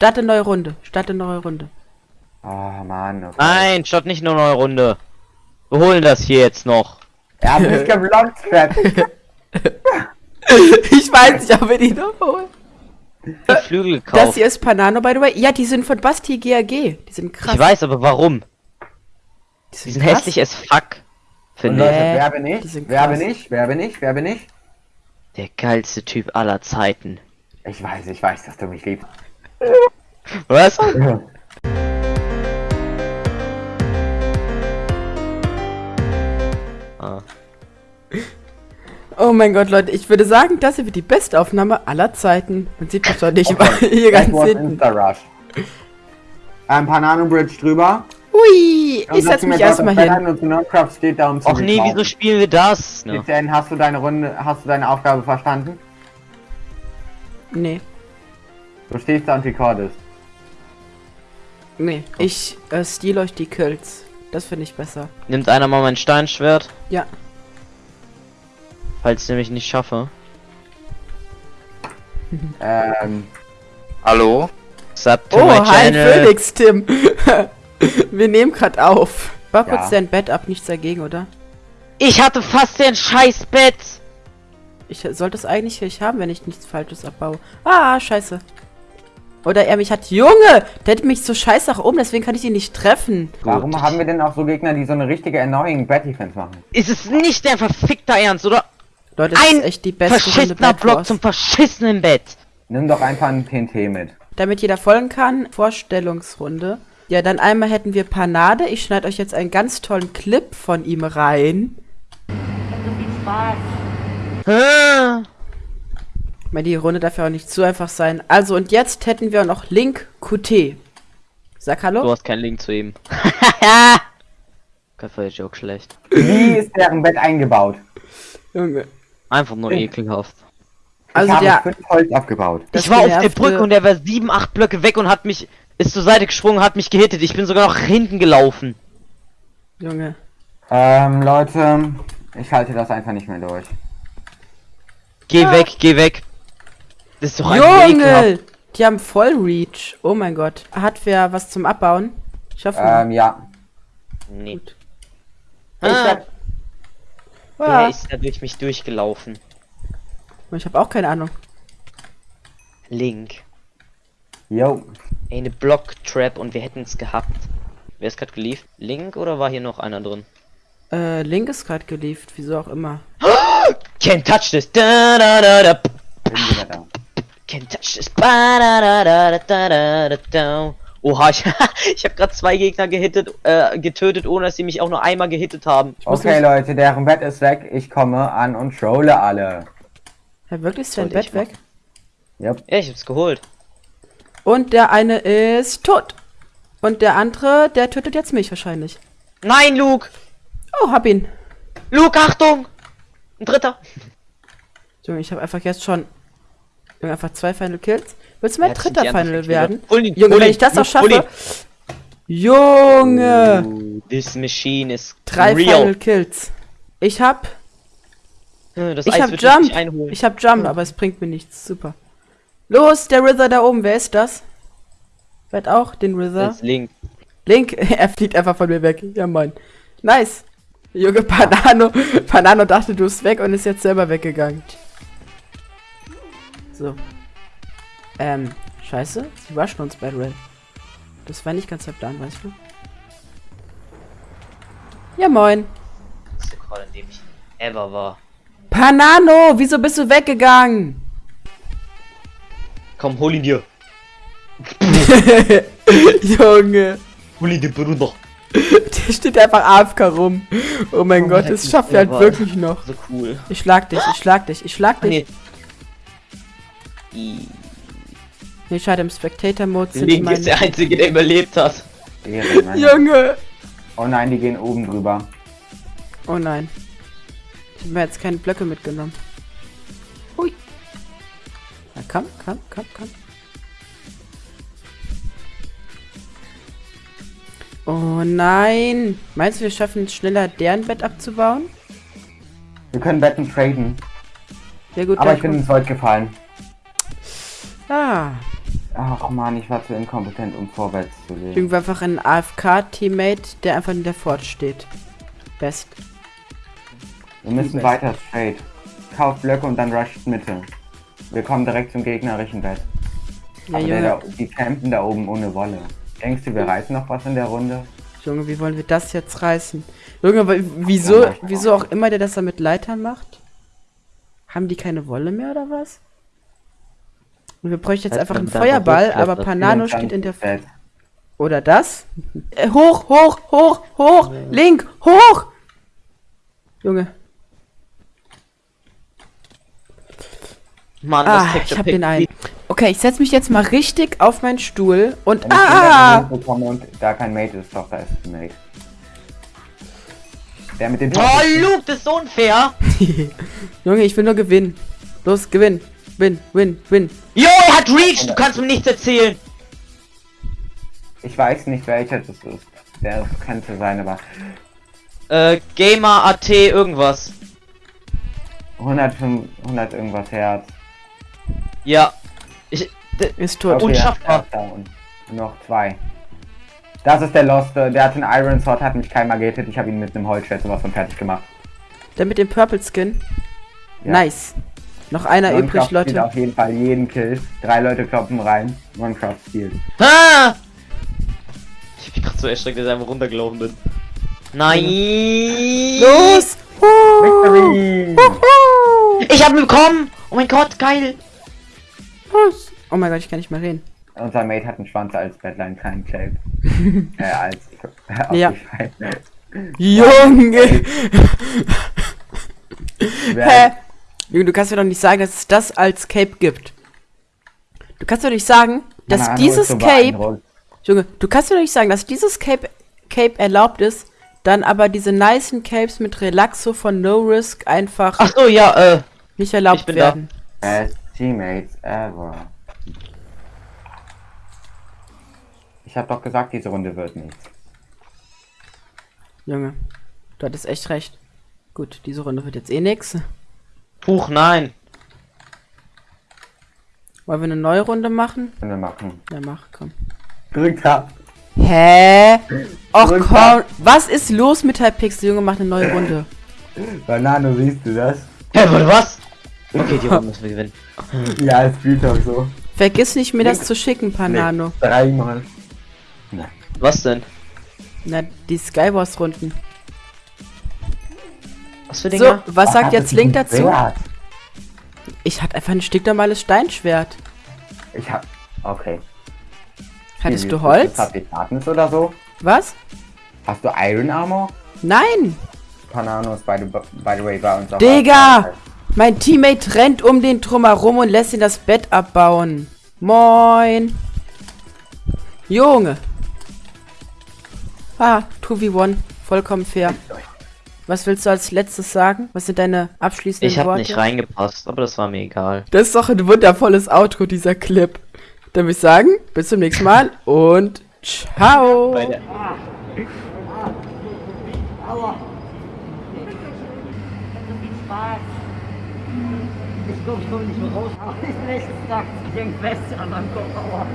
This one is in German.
Starte neue Runde. Starte neue Runde. Oh Mann. Okay. Nein, statt nicht nur neue Runde. Wir holen das hier jetzt noch. Er hat mich geblockt, ich weiß nicht, ob wir die noch holen. Die Flügel Das gekauft. hier ist Panano, by the way. Ja, die sind von Basti GAG. Die sind krass. Ich weiß, aber warum? die Die sind hässlich as fuck. Finde ich. Nee, wer bin ich? sind Wer bin ich? Wer bin ich? Wer bin ich? Der geilste Typ aller Zeiten. Ich weiß, ich weiß, dass du mich liebst. Was? Ah. Oh mein Gott, Leute, ich würde sagen, das hier wird die beste Aufnahme aller Zeiten. Man sieht mich doch nicht, weil hier That ganz hinten. Insta-Rush. Ein Panano Bridge drüber. Hui, Und ich setz mich erstmal das hin. Und Nerdcraft steht da um zu Och nee, wieso spielen wir das? Ne? Hast du deine Runde, hast du deine Aufgabe verstanden? Nee, Du stehst da und recordest. nee. Ich äh, steal euch die Kills. Das finde ich besser. Nimmt einer mal mein Steinschwert, Ja. falls ich nämlich nicht schaffe. Ähm, Hallo? Sub to Oh, my hi channel. Felix, Tim. Wir nehmen gerade auf. War kurz Ja. dein Bett ab, nichts dagegen, oder? Ich hatte fast den scheiß Bett. Ich sollte es eigentlich nicht haben, wenn ich nichts Falsches abbaue. Ah, scheiße. Oder er mich hat. Junge! Der hätte mich so scheiße nach oben, deswegen kann ich ihn nicht treffen. warum Gut. haben wir denn auch so Gegner, die so eine richtige annoying Bad Defense machen? Ist es nicht dein verfickter Ernst, oder? Leute, das Ein ist echt die beste verschissener Block zum verschissenen Bett. Nimm doch einfach ein TNT mit. Damit jeder folgen kann, Vorstellungsrunde. Ja, dann einmal hätten wir Panade. Ich schneide euch jetzt einen ganz tollen Clip von ihm rein. Ah. Ich meine, die Runde darf ja auch nicht zu einfach sein. Also, und jetzt hätten wir noch Link QT. Sag Du Hallo. hast keinen Link zu ihm. Gott, war der Joke schlecht. Wie ist deren Bett eingebaut? Junge. Einfach nur ekelhaft. Also, ich habe der. fünf Holz abgebaut. Ich war auf der Brücke und er war sieben, acht Blöcke weg und hat mich, ist zur Seite gesprungen, hat mich gehittet. Ich bin sogar noch hinten gelaufen. Junge. Ähm, Leute, ich halte das einfach nicht mehr durch. Geh weg, geh weg. Das ist doch. Junge! Die haben voll Reach. Oh mein Gott. Hat wer was zum Abbauen? Ich hoffe. Ähm, ja. Nee. Gut. Ich Ah, werd, wer Ah, ist da durch mich durchgelaufen? ich habe auch keine Ahnung. Link. yo, Ey, eine Block-Trap und wir hätten es gehabt. Wer ist gerade geliefert? Link oder war hier noch einer drin? Äh, Link ist gerade geliefert, wieso auch immer. Can't touch this. Da, da, da, da. Can't touch this. Oha, ich, ich habe gerade zwei Gegner gehittet, äh, getötet, ohne dass sie mich auch nur einmal gehittet haben. Okay, mich- Leute, deren Bett ist weg. Ich komme an und trolle alle. Ja, wirklich ist dein Bett weg? Yep. Ja, ich hab's geholt. Und der eine ist tot. Und der andere, der tötet jetzt mich wahrscheinlich. Nein, Luke! Oh, hab ihn. Luke, Achtung! Ein dritter. Junge, ich habe einfach jetzt schon Junge, einfach zwei Final Kills. Willst du mein Ja, dritter Final werden? ihn, Junge, hol wenn ich das noch schaffe. Junge! Uh, this machine is Drei real. Final Kills. Ich hab, Das ich Eis hab Jump. Ich hab Jump, aber es bringt mir nichts. Super. Los, der Wither da oben. Wer ist das? Wer hat auch den Wither? Das ist Link. Link, er fliegt einfach von mir weg. Ja, Mann. Nice. Junge, Panano. Panano dachte, du bist weg und ist jetzt selber weggegangen. So. Ähm, scheiße. Sie rushen uns bei Rail. Das war nicht ganz der Plan, weißt du? Ja, moin. Das ist der Call, in dem ich ever war. Panano, wieso bist du weggegangen? Komm, hol ihn dir. Junge. Hol ihn dir, Bruder. Der steht einfach AFK rum. Oh mein Oh, Gott, das schafft er halt wirklich noch. So cool. Ich schlag dich, ich schlag dich, ich schlag dich. nee. I- Nee, schade, im Spectator-Mode sind Link meine... ist der Einzige, der überlebt hat. Ehre. Junge! Oh nein, die gehen oben drüber. Oh nein. Ich habe mir jetzt keine Blöcke mitgenommen. Hui. Na komm, komm, komm, komm. Oh nein. Meinst du, wir schaffen es schneller, deren Bett abzubauen? Wir können Betten traden. Ja gut, Aber ich bin ins Void gefallen. Ah. Ach man, ich war zu inkompetent, um vorwärts zu gehen. Irgendwie einfach ein AFK-Teammate, der einfach in der Fort steht. Best. Wir müssen Best. weiter straight. Kauft Blöcke und dann rusht Mitte. Wir kommen direkt zum gegnerischen Bett. Ja, Aber der Junge, da, die campen da oben ohne Wolle. Denkst du, wir reißen noch was in der Runde? Junge, wie wollen wir das jetzt reißen? Junge, wieso, wieso auch immer der das da mit Leitern macht? Haben die keine Wolle mehr oder was? Und wir bräuchten jetzt einfach einen Feuerball, aber Panano 24 steht in der... Bett. Oder das? Äh, hoch, hoch, hoch, hoch, link, hoch! Junge, Mann, ah, das ich hab den einen. Okay, ich setz mich jetzt mal richtig auf meinen Stuhl und... Wenn Ah! ah! und da kein Mate ist, doch, da ist ein Mate. Der mit dem Oh, Luke, das ist so unfair. Junge, ich will nur gewinnen. Los, gewinn. Win, win, win. Jo, er hat Reach, du kannst mir nichts erzählen. Ich weiß nicht, welcher das ist. Der könnte sein, aber Äh, Gamer AT irgendwas. 105, 100 irgendwas Herz. Ja. Ich, Ist tot. Und- Unschaffbar. er. Noch zwei. Das ist der Lost. Der hat einen Iron Sword, hat mich keinmal gehittet. Ich habe ihn mit einem Holzschwert sowas von fertig gemacht. Der mit dem Purple Skin. Ja. Nice. Noch einer Minecraft übrig, Leute. auf jeden Fall jeden Kill. Drei Leute kloppen rein. Minecraft spielt. Ah! Ich bin gerade so erschreckt, dass ich einfach runtergelaufen bin. Nein! Los! Victory! Ich hab ihn bekommen! Oh mein Gott, geil! Los! Oh mein Gott, ich kann nicht mehr reden. Unser Mate hat einen Schwanz als Badline, keinen Clave. äh, als. Ja. Junge! Hä? Junge, du kannst mir doch nicht sagen, dass es das als Cape gibt. Du kannst mir doch nicht sagen, dass Ahnung, dieses so Cape... Junge, du kannst mir doch nicht sagen, dass dieses Cape, Cape erlaubt ist, dann aber diese nicen Capes mit Relaxo von No Risk einfach Ach so, ja, äh. nicht erlaubt ich bin da. werden. Best Teammates ever. Ich hab doch gesagt, diese Runde wird nichts. Junge, du hattest echt recht. Gut, diese Runde wird jetzt eh nix. Huch, nein. Wollen wir eine neue Runde machen? Können wir machen. Ja, mach, komm. Drückt ab. Hä? Och Drück komm, was ist los mit Hypixel? Junge, mach eine neue Runde. Banano, siehst du das? Hä, was? Okay, die Runde müssen wir gewinnen. Ja, es spielt doch so. Vergiss nicht, mir das zu schicken, Panano. Dreimal. Was denn? Na, die Skywars-Runden. Was für So, Dinger? was sagt jetzt Link dazu? Ja. Ich hatte einfach ein stinknormales Steinschwert. Ich hab. Okay. Hattest Wie, du Holz? Darkness oder so? Was? Hast du Iron Armor? Nein! Panano ist by the, by the way bei uns auch. Digga! Mein Teammate rennt um den Drum herum und lässt ihn das Bett abbauen. Moin! Junge! Ah, 2v1. Vollkommen fair. Was willst du als letztes sagen? Was sind deine abschließenden Ich hab Worte? nicht reingepasst, aber das war mir egal. Das ist doch ein wundervolles Outro, dieser Clip. Dann würde ich sagen, bis zum nächsten Mal und ciao. Ich komme komm nicht mehr raus. Ich bin echt stuck. Ich häng fest an meinem Kopf. Aua.